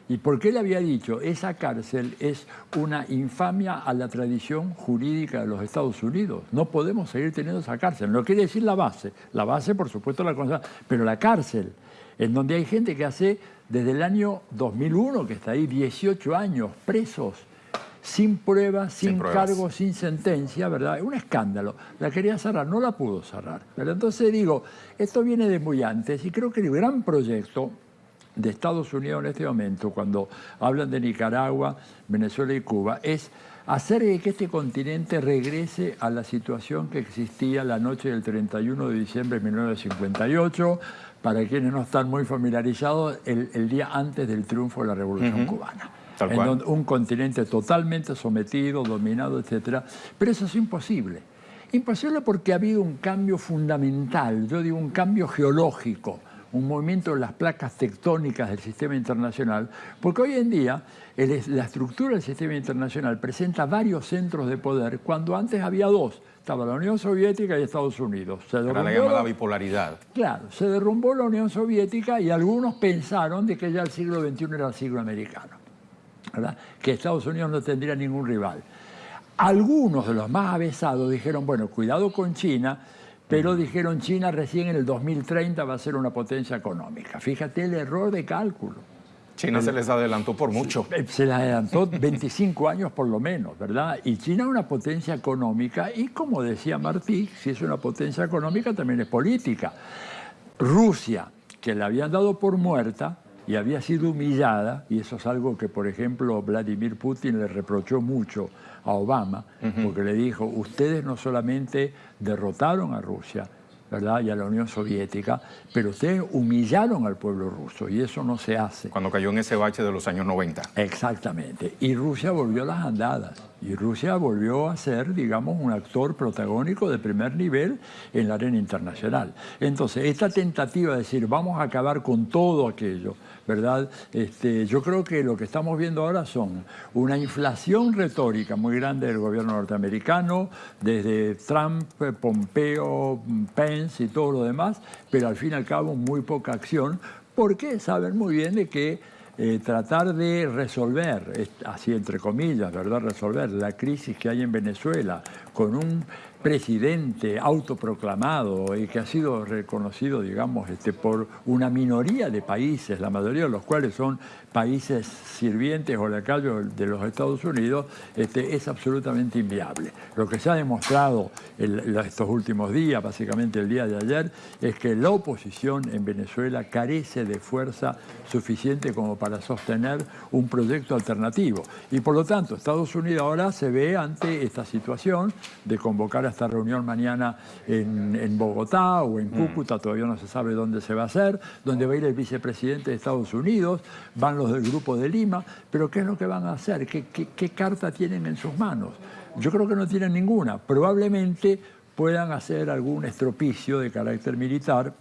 ¿Y por qué le había dicho? Esa cárcel es una infamia a la tradición jurídica de los Estados Unidos. No podemos seguir teniendo esa cárcel. No quiere decir la base. La base, por supuesto, la cosa, pero la cárcel, en donde hay gente que hace desde el año 2001, que está ahí 18 años presos, sin pruebas, sin, cargo, sin sentencia, ¿verdad? Es un escándalo. La quería cerrar, no la pudo cerrar. Pero entonces digo, esto viene de muy antes y creo que el gran proyecto de Estados Unidos en este momento, cuando hablan de Nicaragua, Venezuela y Cuba, es hacer que este continente regrese a la situación que existía la noche del 31 de diciembre de 1958, para quienes no están muy familiarizados, el, día antes del triunfo de la Revolución Cubana en un continente totalmente sometido, dominado, etc. Pero eso es imposible. Imposible porque ha habido un cambio fundamental, yo digo un cambio geológico, un movimiento de las placas tectónicas del sistema internacional, porque hoy en día la estructura del sistema internacional presenta varios centros de poder cuando antes había dos. Estaba la Unión Soviética y Estados Unidos. Se Era la llamada bipolaridad. Claro, se derrumbó la Unión Soviética y algunos pensaron de que ya el siglo XXI era el siglo americano que Estados Unidos no tendría ningún rival. Algunos de los más avesados dijeron, bueno, cuidado con China, pero dijeron China recién en el 2030 va a ser una potencia económica. Fíjate el error de cálculo. China se les adelantó por mucho. Se les adelantó 25 años por lo menos, ¿verdad? Y China es una potencia económica y como decía Martí, si es una potencia económica también es política. Rusia, que la habían dado por muerta, y había sido humillada, y eso es algo que, por ejemplo, Vladimir Putin le reprochó mucho a Obama, porque le dijo, ustedes no solamente derrotaron a Rusia, ¿verdad? y a la Unión Soviética, pero ustedes humillaron al pueblo ruso y eso no se hace. Cuando cayó en ese bache de los años 90. Exactamente. Y Rusia volvió a las andadas. Y Rusia volvió a ser, digamos, un actor protagónico de primer nivel en la arena internacional. Entonces, esta tentativa de decir, vamos a acabar con todo aquello, ¿verdad? Este, yo creo que lo que estamos viendo ahora son una inflación retórica muy grande del gobierno norteamericano, desde Trump, Pompeo, Pence y todo lo demás, pero al fin y al cabo muy poca acción, porque saben muy bien de que eh, tratar de resolver, así entre comillas, ¿verdad? Resolver la crisis que hay en Venezuela con un presidente autoproclamado y que ha sido reconocido, digamos, este, por una minoría de países, la mayoría de los cuales son países sirvientes o lacayos de los Estados Unidos, este, es absolutamente inviable. Lo que se ha demostrado en estos últimos días, básicamente el día de ayer, es que la oposición en Venezuela carece de fuerza suficiente como para sostener un proyecto alternativo. Y por lo tanto, Estados Unidos ahora se ve ante esta situación de convocar a esta reunión mañana en, Bogotá o en mm. Cúcuta, todavía no se sabe dónde se va a hacer, donde va a ir el vicepresidente de Estados Unidos, van los del Grupo de Lima, pero ¿qué es lo que van a hacer? ¿Qué, carta tienen en sus manos? Yo creo que no tienen ninguna. Probablemente puedan hacer algún estropicio de carácter militar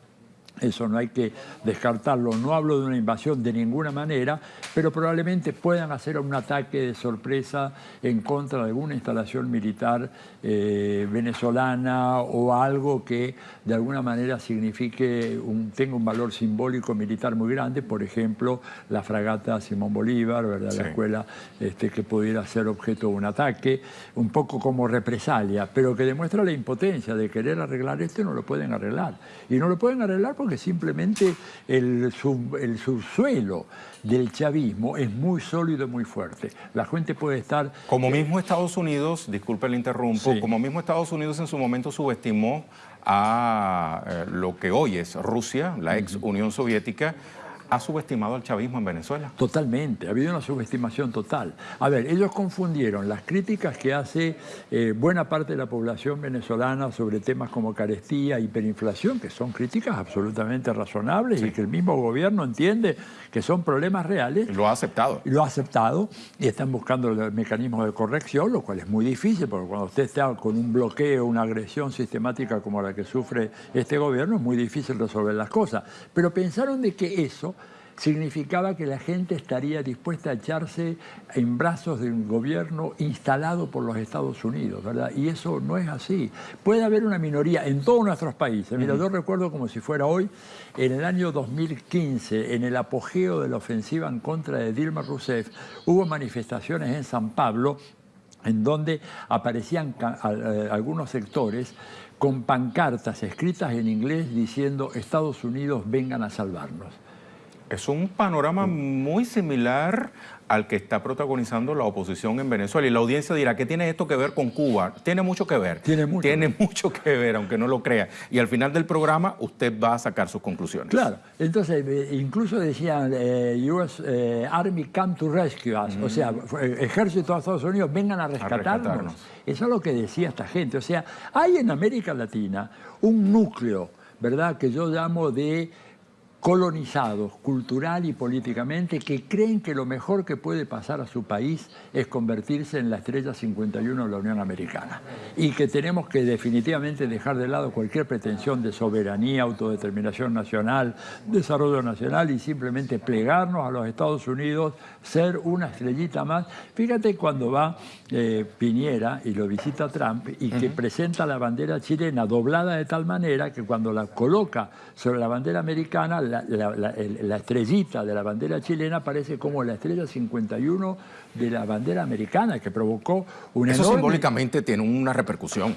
eso no hay que descartarlo. No hablo de una invasión de ninguna manera, pero probablemente puedan hacer un ataque de sorpresa en contra de alguna instalación militar eh, venezolana o algo que de alguna manera signifique, un, tenga un valor simbólico militar muy grande, por ejemplo, la fragata Simón Bolívar, ¿verdad? la escuela este, que pudiera ser objeto de un ataque, un poco como represalia, pero que demuestra la impotencia de querer arreglar esto y no lo pueden arreglar. Y no lo pueden arreglar porque simplemente el, subsuelo del chavismo es muy sólido y muy fuerte. La gente puede estar... Como mismo Estados Unidos, disculpe el interrumpo, como mismo Estados Unidos en su momento subestimó a eh, lo que hoy es Rusia, la ex Unión Soviética, ha subestimado al chavismo en Venezuela. Totalmente, ha habido una subestimación total. A ver, ellos confundieron las críticas que hace eh, buena parte de la población venezolana sobre temas como carestía, hiperinflación, que son críticas absolutamente razonables y que el mismo gobierno entiende que son problemas reales. Lo ha aceptado. Lo ha aceptado y están buscando el mecanismo de corrección, lo cual es muy difícil, porque cuando usted está con un bloqueo, una agresión sistemática como la que sufre este gobierno, es muy difícil resolver las cosas. Pero pensaron de que eso significaba que la gente estaría dispuesta a echarse en brazos de un gobierno instalado por los Estados Unidos, ¿verdad? Y eso no es así. Puede haber una minoría en todos nuestros países. Mira, yo recuerdo como si fuera hoy, en el año 2015, en el apogeo de la ofensiva en contra de Dilma Rousseff, hubo manifestaciones en San Pablo en donde aparecían eh, algunos sectores con pancartas escritas en inglés diciendo Estados Unidos vengan a salvarnos. Es un panorama muy similar al que está protagonizando la oposición en Venezuela. Y la audiencia dirá, ¿qué tiene esto que ver con Cuba? Tiene mucho que ver. Tiene mucho, tiene mucho que ver, aunque no lo crea. Y al final del programa usted va a sacar sus conclusiones. Claro. Entonces, eh, incluso decían, eh, US eh, Army come to rescue us. O sea, ejército de Estados Unidos, vengan a rescatarnos. a rescatarnos. Eso es lo que decía esta gente. O sea, hay en América Latina un núcleo, ¿verdad?, que yo llamo de colonizados cultural y políticamente que creen que lo mejor que puede pasar a su país es convertirse en la estrella 51 de la Unión Americana y que tenemos que definitivamente dejar de lado cualquier pretensión de soberanía, autodeterminación nacional, desarrollo nacional y simplemente plegarnos a los Estados Unidos, ser una estrellita más. Fíjate cuando va eh, Piñera y lo visita Trump y que presenta la bandera chilena doblada de tal manera que cuando la coloca sobre la bandera americana la, estrellita de la bandera chilena aparece como la estrella 51 de la bandera americana, que provocó una Eso simbólicamente tiene una repercusión.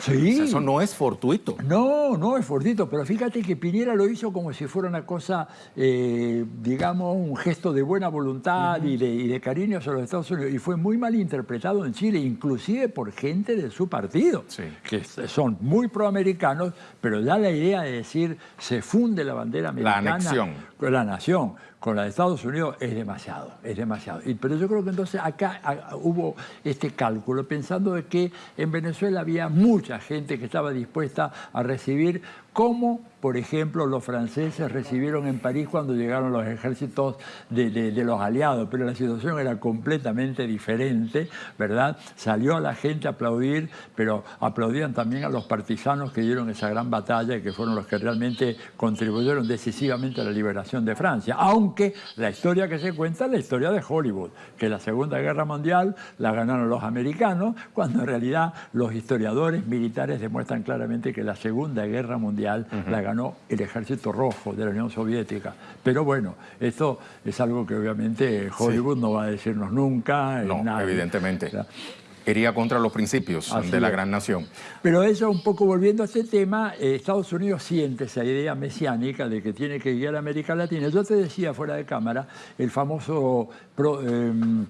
Sí. eso no es fortuito. No, no es fortuito, pero fíjate que Piñera lo hizo como si fuera una cosa, eh, digamos, un gesto de buena voluntad y, de, cariño hacia los Estados Unidos. Y fue muy mal interpretado en Chile, inclusive por gente de su partido, que son muy proamericanos, pero ya la idea de decir se funde la bandera americana. La anexión. La nación con la de Estados Unidos es demasiado, es demasiado. Pero yo creo que entonces acá hubo este cálculo, pensando de que en Venezuela había mucha gente que estaba dispuesta a recibir como por ejemplo, los franceses recibieron en París cuando llegaron los ejércitos de, los aliados, pero la situación era completamente diferente, ¿verdad? Salió la gente a aplaudir, pero aplaudían también a los partisanos que dieron esa gran batalla y que fueron los que realmente contribuyeron decisivamente a la liberación de Francia. Aunque la historia que se cuenta es la historia de Hollywood, que la Segunda Guerra Mundial la ganaron los americanos, cuando en realidad los historiadores militares demuestran claramente que la Segunda Guerra Mundial la ganaron ganó el ejército rojo de la Unión Soviética. Pero bueno, esto es algo que obviamente Hollywood no va a decirnos nunca. No, evidentemente. Iría contra los principios de la gran nación. Pero eso, un poco volviendo a este tema, eh, Estados Unidos siente esa idea mesiánica de que tiene que guiar a América Latina. Yo te decía fuera de cámara, el famoso... Em,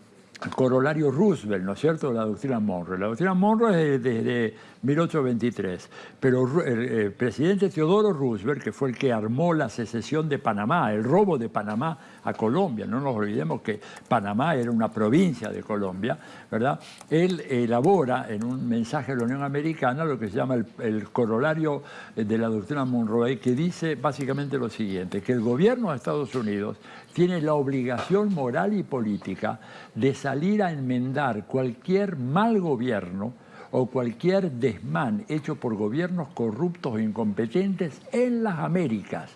corolario Roosevelt, ¿no es cierto?, la doctrina Monroe. La doctrina Monroe es desde 1823, pero el, presidente Teodoro Roosevelt, que fue el que armó la secesión de Panamá, el robo de Panamá a Colombia, no nos olvidemos que Panamá era una provincia de Colombia, ¿verdad? Él elabora en un mensaje de la Unión Americana lo que se llama el, el corolario de la doctrina Monroe, que dice básicamente lo siguiente, que el gobierno de Estados Unidos tiene la obligación moral y política de salir a enmendar cualquier mal gobierno o cualquier desmán hecho por gobiernos corruptos e incompetentes en las Américas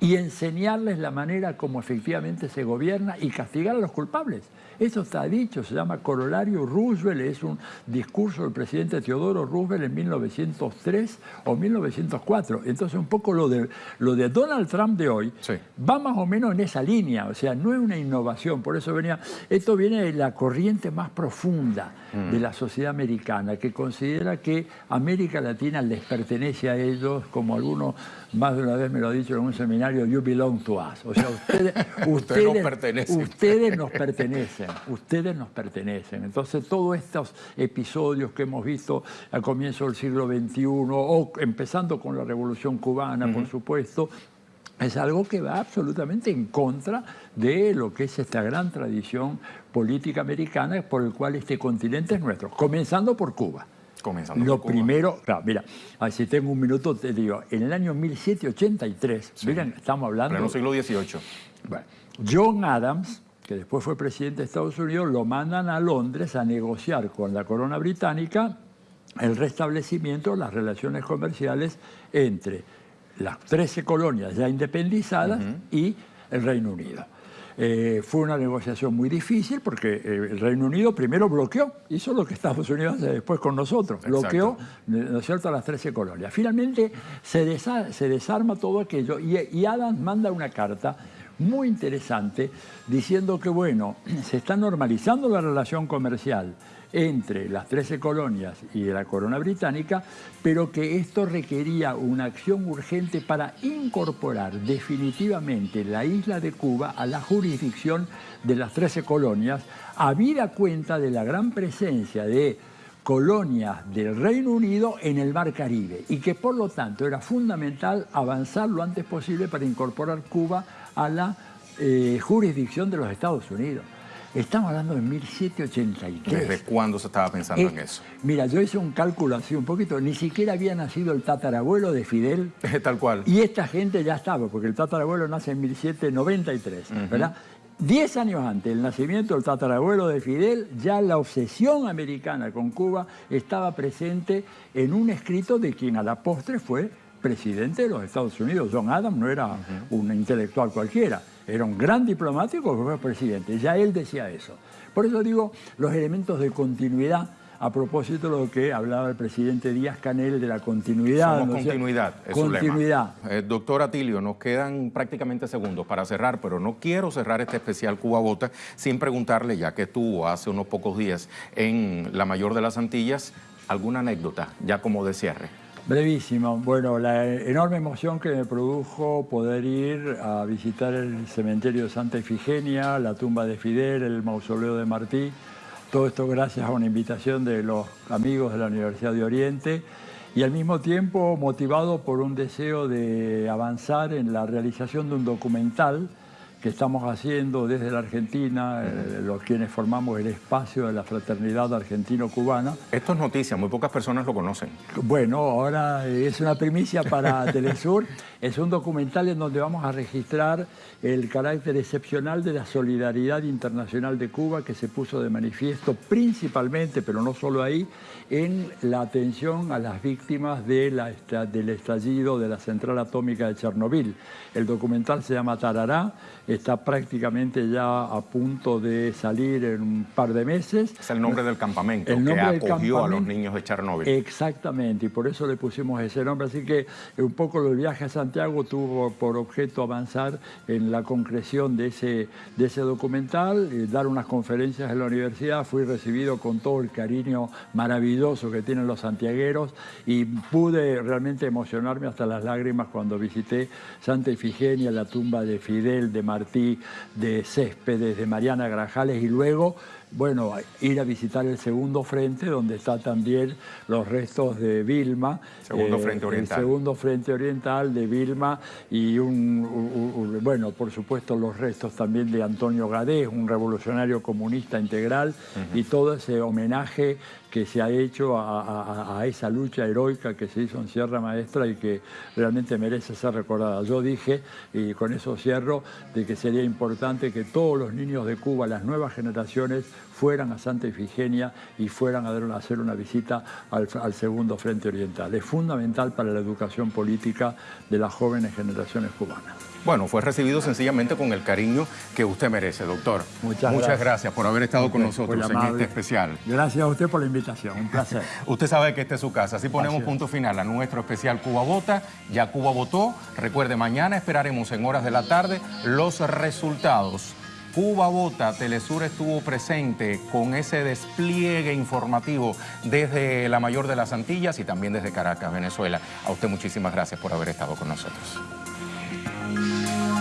y enseñarles la manera como efectivamente se gobierna y castigar a los culpables. Eso está dicho, se llama Corolario Roosevelt, es un discurso del presidente Teodoro Roosevelt en 1903 o 1904. Entonces un poco lo de, lo de Donald Trump de hoy va más o menos en esa línea, o sea, no es una innovación, por eso venía, esto viene de la corriente más profunda de la sociedad americana, que considera que América Latina les pertenece a ellos, como algunos más de una vez me lo ha dicho en un seminario, you belong to us. O sea, ustedes, ustedes, nos pertenecen. ustedes nos pertenecen, ustedes nos pertenecen. Entonces, todos estos episodios que hemos visto al comienzo del siglo XXI, o empezando con la Revolución Cubana, por supuesto, es algo que va absolutamente en contra de lo que es esta gran tradición política americana por el cual este continente es nuestro, comenzando por Cuba. Comenzando Lo primero, claro, mira, si tengo un minuto te digo, en el año 1783, miren, estamos hablando... En el siglo XVIII. Bueno, John Adams, que después fue presidente de Estados Unidos, lo mandan a Londres a negociar con la corona británica el restablecimiento de las relaciones comerciales entre las 13 colonias ya independizadas y el Reino Unido. Eh, fue una negociación muy difícil porque eh, el Reino Unido primero bloqueó, hizo lo que Estados Unidos hace después con nosotros, bloqueó ¿no es cierto? las 13 colonias. Finalmente se, desarma todo aquello y, y Adams manda una carta muy interesante diciendo que, bueno, se está normalizando la relación comercial entre las 13 colonias y la corona británica, pero que esto requería una acción urgente para incorporar definitivamente la isla de Cuba a la jurisdicción de las 13 colonias, habida cuenta de la gran presencia de colonias del Reino Unido en el Mar Caribe y que por lo tanto era fundamental avanzar lo antes posible para incorporar Cuba a la eh, jurisdicción de los Estados Unidos. Estamos hablando de 1783. ¿Desde cuándo se estaba pensando en eso? Mira, yo hice un cálculo así un poquito, ni siquiera había nacido el tatarabuelo de Fidel. Tal cual. Y esta gente ya estaba, porque el tatarabuelo nace en 1793, ¿verdad? Diez años antes del nacimiento del tatarabuelo de Fidel, ya la obsesión americana con Cuba estaba presente en un escrito de quien a la postre fue presidente de los Estados Unidos. John Adams no era un intelectual cualquiera. Era un gran diplomático que fue presidente, ya él decía eso. Por eso digo, los elementos de continuidad, a propósito de lo que hablaba el presidente Díaz Canel de la continuidad. Somos continuidad, es continuidad. Eh, doctor Atilio, nos quedan prácticamente segundos para cerrar, pero no quiero cerrar este especial Cuba Bota sin preguntarle, ya que estuvo hace unos pocos días en la mayor de las Antillas, alguna anécdota, ya como de cierre. Brevísimo. Bueno, la enorme emoción que me produjo poder ir a visitar el cementerio de Santa Efigenia, la tumba de Fidel, el mausoleo de Martí. Todo esto gracias a una invitación de los amigos de la Universidad de Oriente y al mismo tiempo motivado por un deseo de avanzar en la realización de un documental que estamos haciendo desde la Argentina, eh, los quienes formamos el espacio de la fraternidad argentino-cubana. Esto es noticia, muy pocas personas lo conocen. Bueno, ahora es una primicia para Telesur. es un documental en donde vamos a registrar el carácter excepcional de la solidaridad internacional de Cuba que se puso de manifiesto principalmente, pero no solo ahí, en la atención a las víctimas de la, del estallido de la central atómica de Chernobyl. El documental se llama Tarará, está prácticamente ya a punto de salir en un par de meses. Es el nombre del campamento que acogió a los niños de Chernóbil. Exactamente, y por eso le pusimos ese nombre. Así que un poco el viaje a Santiago tuvo por objeto avanzar en la concreción de ese, de ese documental, eh, dar unas conferencias en la universidad. Fui recibido con todo el cariño maravilloso que tienen los santiagueros y pude realmente emocionarme hasta las lágrimas cuando visité Santa Ifigenia, la tumba de Fidel, de Martí, de Céspedes, de Mariana Grajales y luego bueno, ir a visitar el segundo frente, donde está también los restos de Vilma. Segundo eh, frente oriental. El segundo frente oriental de Vilma y, un, bueno, por supuesto los restos también de Antonio Gadés, un revolucionario comunista integral, y todo ese homenaje que se ha hecho a, esa lucha heroica que se hizo en Sierra Maestra y que realmente merece ser recordada. Yo dije, y con eso cierro, de que sería importante que todos los niños de Cuba, las nuevas generaciones, fueran a Santa Ifigenia y fueran a hacer una visita al, al segundo Frente Oriental. Es fundamental para la educación política de las jóvenes generaciones cubanas. Bueno, fue recibido sencillamente con el cariño que usted merece, doctor. Muchas, Muchas gracias. gracias. por haber estado con nosotros en este especial. Gracias a usted por la invitación, un placer. Usted sabe que esta es su casa. Así ponemos punto final a nuestro especial Cuba Vota. Ya Cuba votó. Recuerde, mañana esperaremos en horas de la tarde los resultados. Cuba Vota, Telesur estuvo presente con ese despliegue informativo desde la mayor de las Antillas y también desde Caracas, Venezuela. A usted muchísimas gracias por haber estado con nosotros. Música